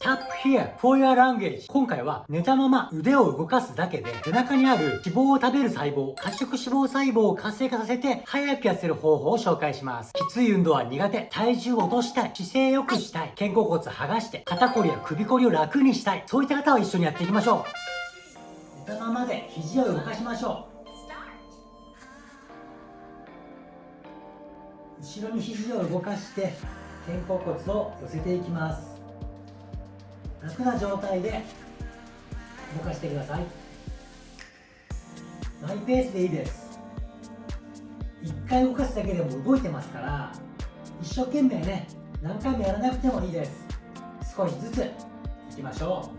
Tap here for your language. 今回は寝たまま腕を動かすだけで背中にある脂肪を食べる細胞褐色脂肪細胞を活性化させて早く痩せる方法を紹介します。きつい運動は苦手体重を落としたい姿勢良くしたい肩甲骨剥がして肩こりや首こりを楽にしたいそういった方は一緒にやっていきましょう。寝たままで肘を動かしましょう。後ろに肘を動かして肩甲骨を寄せていきます。楽な状態で動かしてください。マイペースでいいです。1回動かすだけでも動いてますから一生懸命ね何回もやらなくてもいいです。少しずついきましょ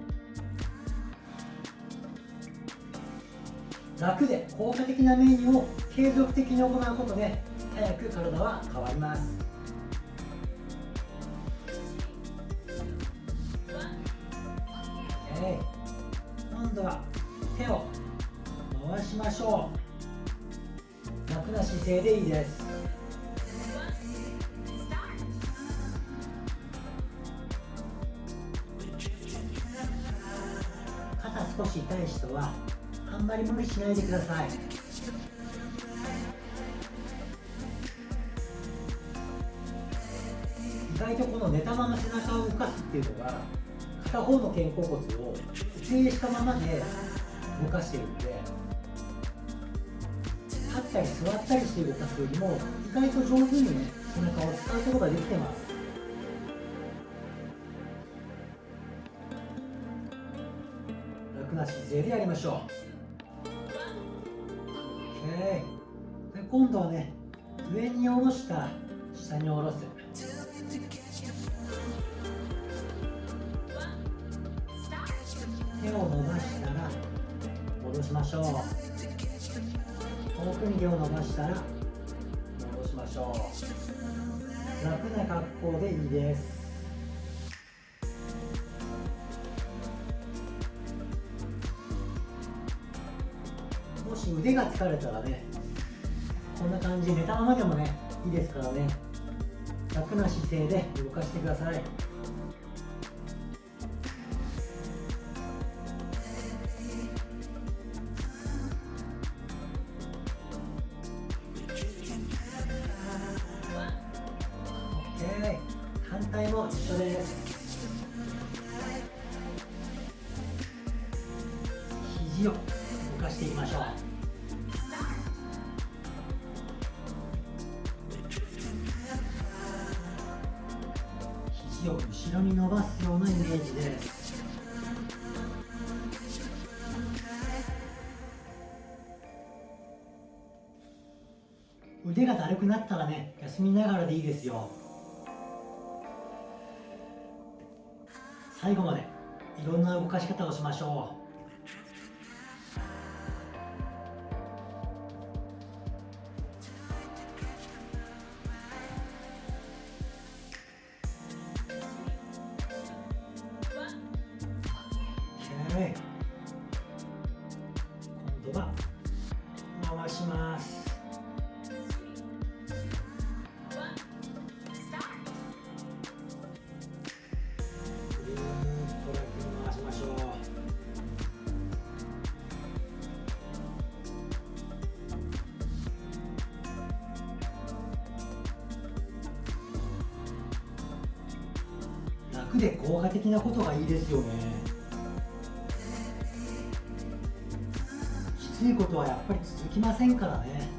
う。楽で効果的なメニューを継続的に行うことで早く体は変わります。楽な姿勢でいいです。肩少し痛い人はあんまり無理しないでください。意外とこの寝たまま背中を動かすっていうのが片方の肩甲骨を固定したままで動かしているので座ったりして動かすよりも意外と上手にね背中を使うことができてます。楽な姿勢でやりましょう。OK で今度はね上に下ろした下に下ろす。手を伸ばしたら戻しましょう。遠くに手を伸ばしたら戻しましょう。楽な格好でいいです。もし腕が疲れたらねこんな感じ寝たままでもねいいですからね。楽な姿勢で動かしてください。を後ろに伸ばすようなイメージで。す腕がだるくなったらね休みながらでいいですよ。最後までいろんな動かし方をしましょう。で効果的なことがいいですよね。きついことはやっぱり続きませんからね。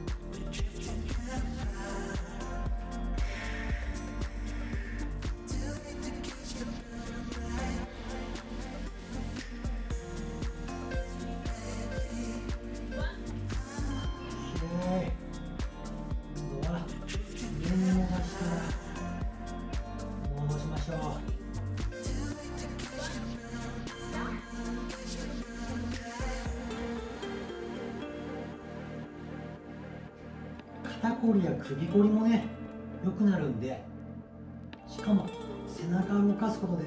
肩こりや首こりもね良くなるんでしかも背中を動かすことで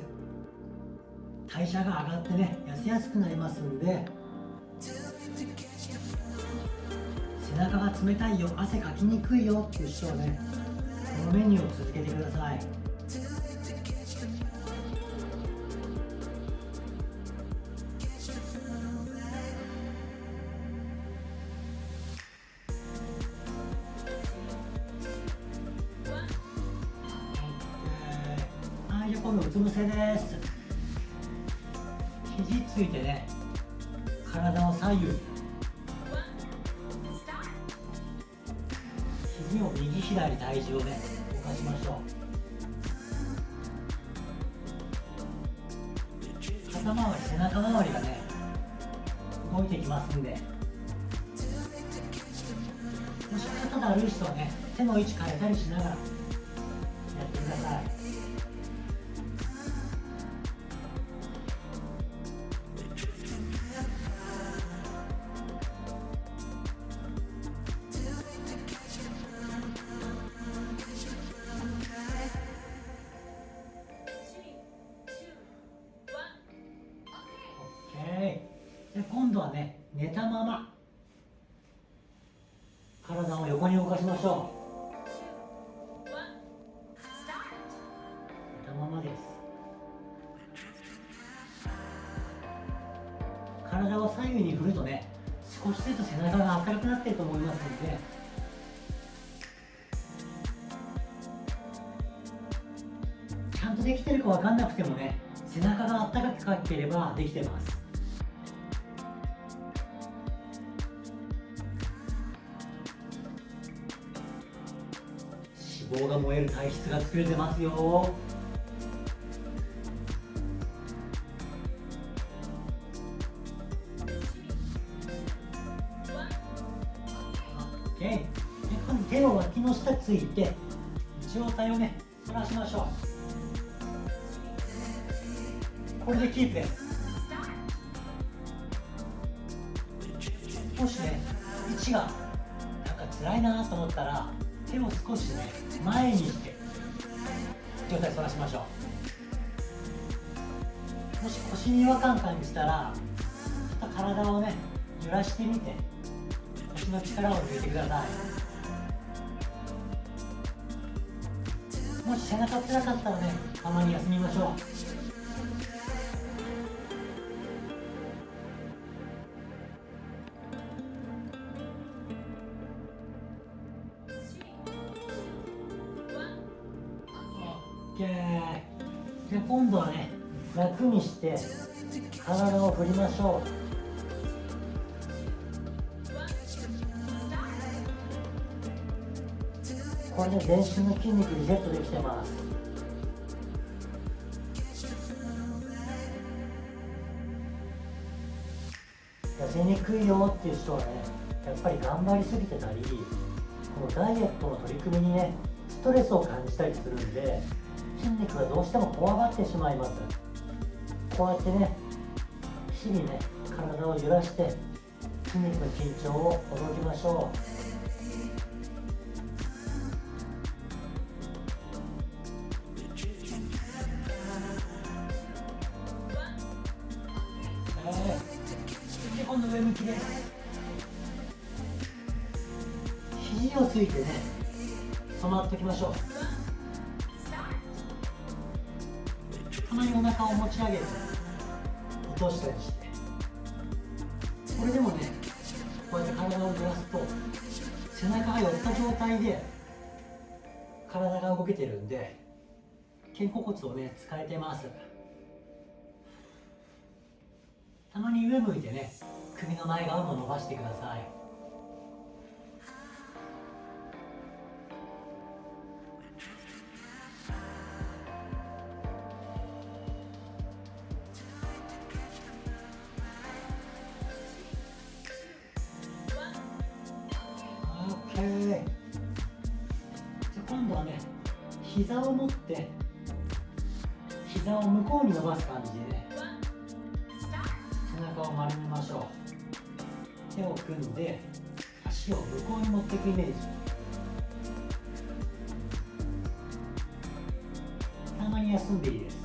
代謝が上がってね痩せやすくなりますんで背中が冷たいよ汗かきにくいよっていう人はねこのメニューを続けてください。今度うつ伏せです。肘ついてね体を左右。肘を右左体重をね動かしましょう。肩周り背中周りがね動いてきますんで。もし肩だる人はね手の位置変えたりしながら。しましょう。寝たままです。体を左右に振るとね少しずつ背中が明るくなってると思いますのでちゃんとできてるか分かんなくてもね背中が温かくかければできてます。脂肪が燃える体質が作れてますよ。で今度手を脇の下ついて上体をね反らしましょう。これでキープです。もしね位置がなんか辛いなと思ったら手を少しね前にして上体反らしましょう。もし腰に違和感感じたらちょっと体をね揺らしてみて腰の力を抜いてください。もし背中辛かったらねたまに休みましょう。楽にして体を振りましょう。これで全身の筋肉リセットできてます。痩せにくいよっていう人はねやっぱり頑張りすぎてたりこのダイエットの取り組みにねストレスを感じたりするんで筋肉がどうしても怖がってしまいます。こうやってね日々ね体を揺らして筋肉の緊張をほどきましょう。たまにお腹を持ち上げて落としたりして。これでもねこうやって体を揺らすと背中が寄った状態で体が動けてるんで肩甲骨をね使えてます。たまに上向いてね首の前側も伸ばしてください。オッケー。じゃ今度はね膝を持って膝を向こうに伸ばす感じでね背中を丸めましょう。手を組んで足を向こうに持っていくイメージ。たまに休んでいいです。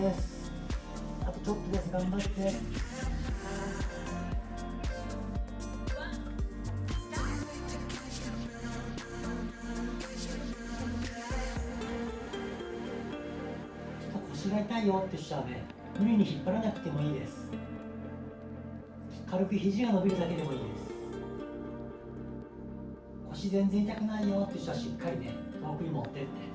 ですあとちょっとです頑張って腰が痛いよって人はね無理に引っ張らなくてもいいです。軽く肘が伸びるだけでもいいです。腰全然痛くないよって人はしっかりね遠くに持ってって。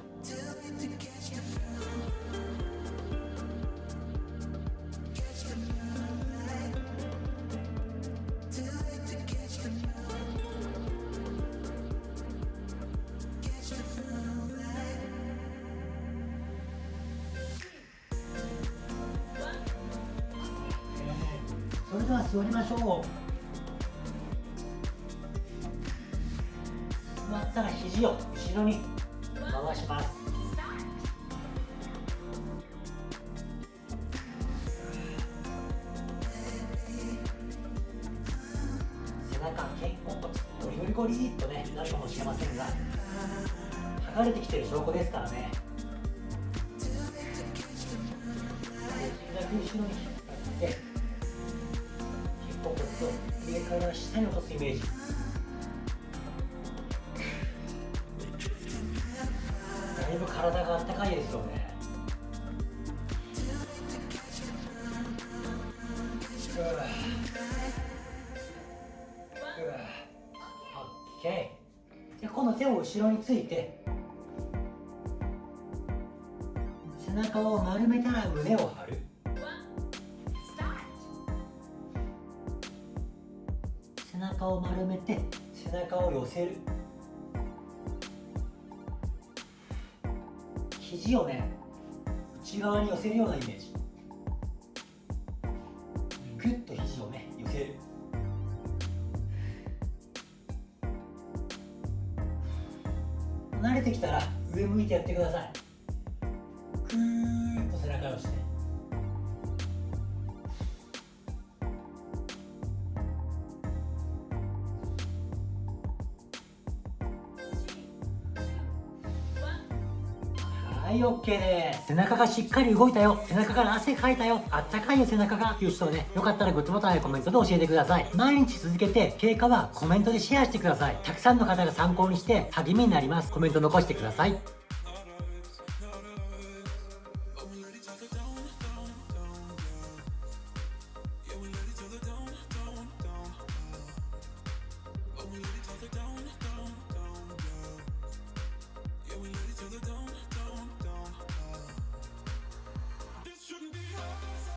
座りましょう。座ったら肘を後ろに回します。背中肩甲骨ゴリゴリゴリっとねなるかもしれませんが剥がれてきてる証拠ですからね。イメージ。だいぶ体があったかいですよね。うわ。うわ。オッケー。でこの手を後ろについて背中を丸めたら胸を背中を丸めて背中を寄せる。肘をね内側に寄せるようなイメージ。グッと肘をね寄せる。慣れてきたら上向いてやってください。クーッと背中をして。い OK です背中がしっかり動いたよ。背中から汗かいたよ。あったかいよ背中が。っていう人はねよかったらグッドボタンやコメントで教えてください。毎日続けて経過はコメントでシェアしてください。たくさんの方が参考にして励みになります。コメント残してください。